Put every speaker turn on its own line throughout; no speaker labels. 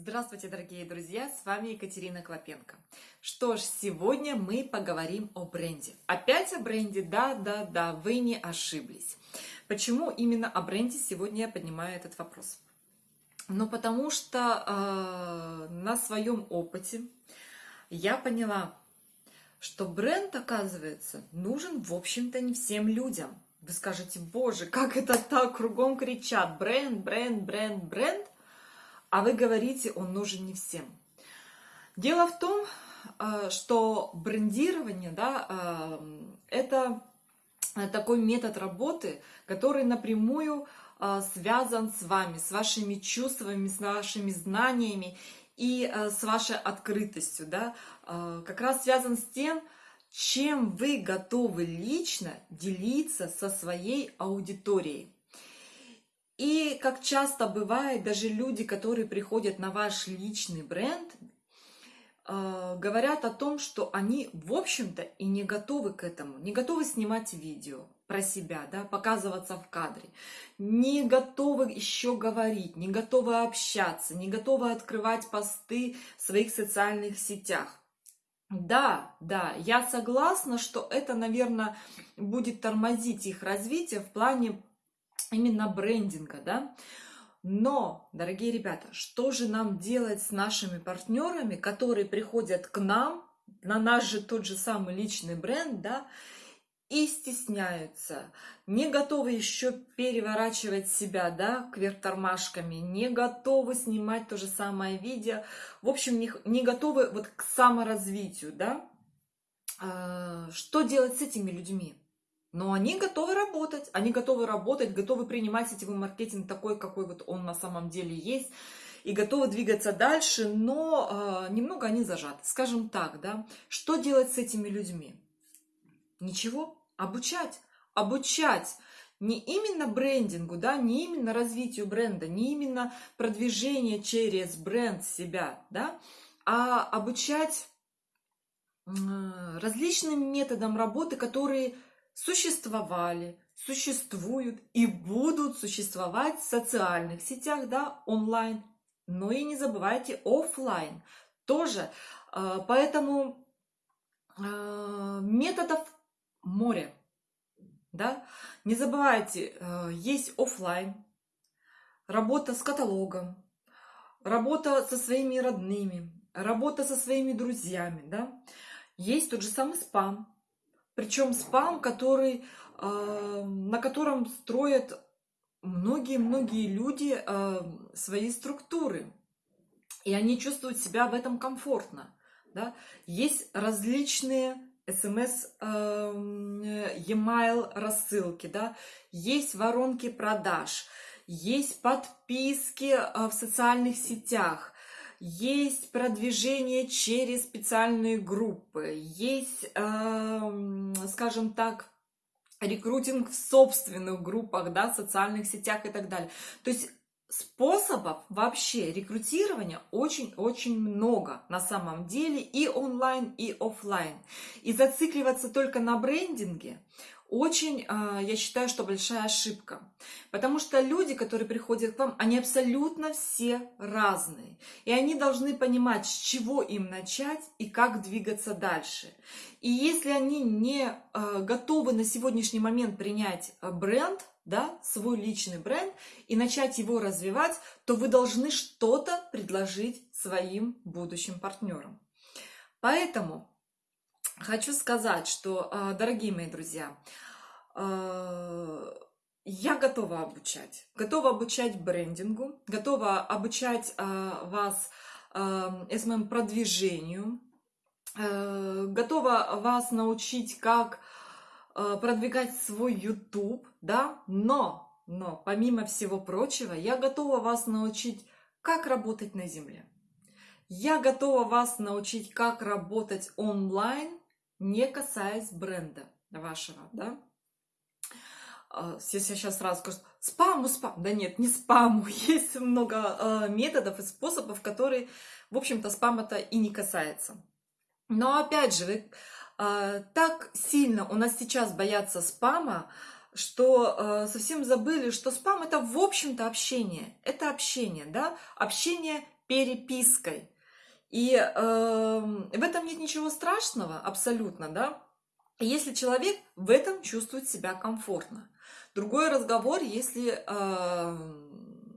Здравствуйте, дорогие друзья, с вами Екатерина Клопенко. Что ж, сегодня мы поговорим о бренде. Опять о бренде? Да, да, да, вы не ошиблись. Почему именно о бренде сегодня я поднимаю этот вопрос? Ну, потому что э, на своем опыте я поняла, что бренд, оказывается, нужен, в общем-то, не всем людям. Вы скажете, боже, как это так, кругом кричат, бренд, бренд, бренд, бренд, а вы говорите, он нужен не всем. Дело в том, э, что брендирование, да, э, это такой метод работы, который напрямую э, связан с вами, с вашими чувствами, с вашими знаниями и с вашей открытостью, да, как раз связан с тем, чем вы готовы лично делиться со своей аудиторией. И как часто бывает, даже люди, которые приходят на ваш личный бренд, э, говорят о том, что они, в общем-то, и не готовы к этому, не готовы снимать видео про себя, да, показываться в кадре, не готовы еще говорить, не готовы общаться, не готовы открывать посты в своих социальных сетях. Да, да, я согласна, что это, наверное, будет тормозить их развитие в плане именно брендинга, да. Но, дорогие ребята, что же нам делать с нашими партнерами, которые приходят к нам, на наш же тот же самый личный бренд, да, и стесняются, не готовы еще переворачивать себя, да, кверх тормашками, не готовы снимать то же самое видео, в общем, не, не готовы вот к саморазвитию, да. А, что делать с этими людьми? Но они готовы работать, они готовы работать, готовы принимать сетевой маркетинг такой, какой вот он на самом деле есть, и готовы двигаться дальше, но э, немного они зажаты. Скажем так, да, что делать с этими людьми? Ничего, обучать, обучать не именно брендингу, да, не именно развитию бренда, не именно продвижение через бренд себя, да, а обучать различным методам работы, которые существовали, существуют и будут существовать в социальных сетях, да, онлайн. Но и не забывайте офлайн тоже. А, поэтому а, методов море. Да? Не забывайте, а, есть офлайн, работа с каталогом, работа со своими родными, работа со своими друзьями. Да? Есть тот же самый спам, причем спам, который, э, на котором строят многие-многие люди э, свои структуры. И они чувствуют себя в этом комфортно. Да? Есть различные смс, э, e-mail рассылки, да? есть воронки продаж, есть подписки в социальных сетях, есть продвижение через специальные группы, есть, э, скажем так, рекрутинг в собственных группах, да, социальных сетях и так далее. То есть способов вообще рекрутирования очень-очень много на самом деле и онлайн, и офлайн. И зацикливаться только на брендинге очень, а, я считаю, что большая ошибка. Потому что люди, которые приходят к вам, они абсолютно все разные. И они должны понимать, с чего им начать и как двигаться дальше. И если они не а, готовы на сегодняшний момент принять а, бренд, да, свой личный бренд и начать его развивать, то вы должны что-то предложить своим будущим партнерам. Поэтому хочу сказать, что, а, дорогие мои друзья, а, я готова обучать. Готова обучать брендингу, готова обучать а, вас SMM продвижению, готова вас научить, как продвигать свой YouTube, да, но, но, помимо всего прочего, я готова вас научить, как работать на земле. Я готова вас научить, как работать онлайн, не касаясь бренда вашего, да. А, если я сейчас сразу скажу, спаму, спам. Да нет, не спаму. Есть много э, методов и способов, которые, в общем-то, спам-то и не касается. Но опять же, вы, э, так сильно у нас сейчас боятся спама, что э, совсем забыли, что спам это, в общем-то, общение. Это общение, да, общение перепиской. И э, в этом нет ничего страшного, абсолютно, да, если человек в этом чувствует себя комфортно. Другой разговор, если э,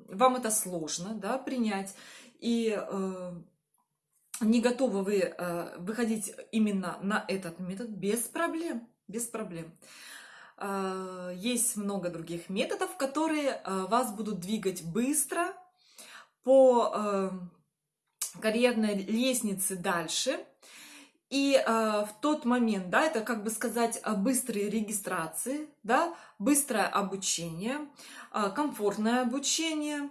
вам это сложно да, принять, и э, не готовы вы э, выходить именно на этот метод, без проблем, без проблем. Э, есть много других методов, которые э, вас будут двигать быстро по карьерной лестнице дальше. И в тот момент, да, это как бы сказать быстрые регистрации, да, быстрое обучение, комфортное обучение.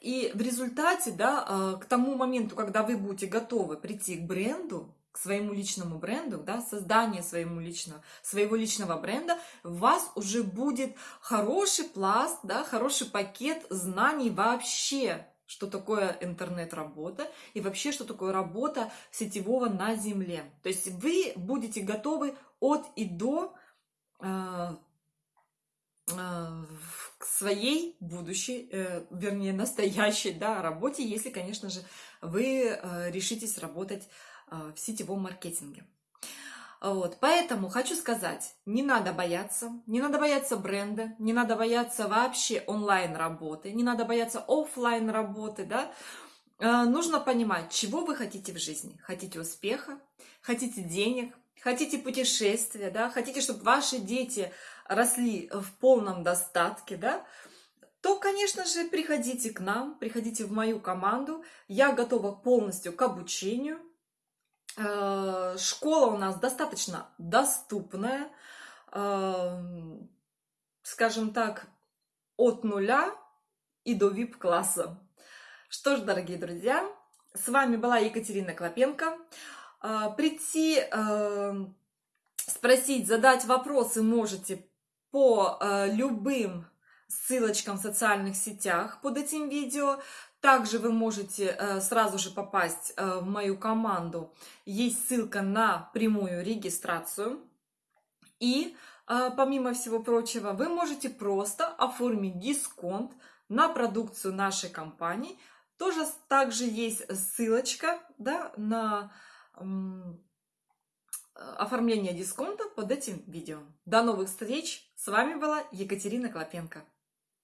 И в результате, да, э, к тому моменту, когда вы будете готовы прийти к бренду, к своему личному бренду, да, создание своему личного, своего личного бренда, у вас уже будет хороший пласт, да, хороший пакет знаний вообще что такое интернет-работа и вообще, что такое работа сетевого на земле. То есть вы будете готовы от и до э, к своей будущей, э, вернее, настоящей да, работе, если, конечно же, вы э, решитесь работать э, в сетевом маркетинге. Вот, поэтому хочу сказать, не надо бояться, не надо бояться бренда, не надо бояться вообще онлайн работы, не надо бояться офлайн работы, да. Э, нужно понимать, чего вы хотите в жизни. Хотите успеха, хотите денег, хотите путешествия, да, хотите, чтобы ваши дети росли в полном достатке, да, то, конечно же, приходите к нам, приходите в мою команду. Я готова полностью к обучению, Э, школа у нас достаточно доступная, э, скажем так, от нуля и до VIP-класса. Что ж, дорогие друзья, с вами была Екатерина Клопенко. Э, прийти, спросить, задать вопросы можете по любым ссылочкам в социальных сетях под этим видео. Также вы можете сразу же попасть в мою команду. Есть ссылка на прямую регистрацию. И помимо всего прочего, вы можете просто оформить дисконт на продукцию нашей компании. Тоже также есть ссылочка да, на оформление дисконта под этим видео. До новых встреч! С вами была Екатерина Клопенко.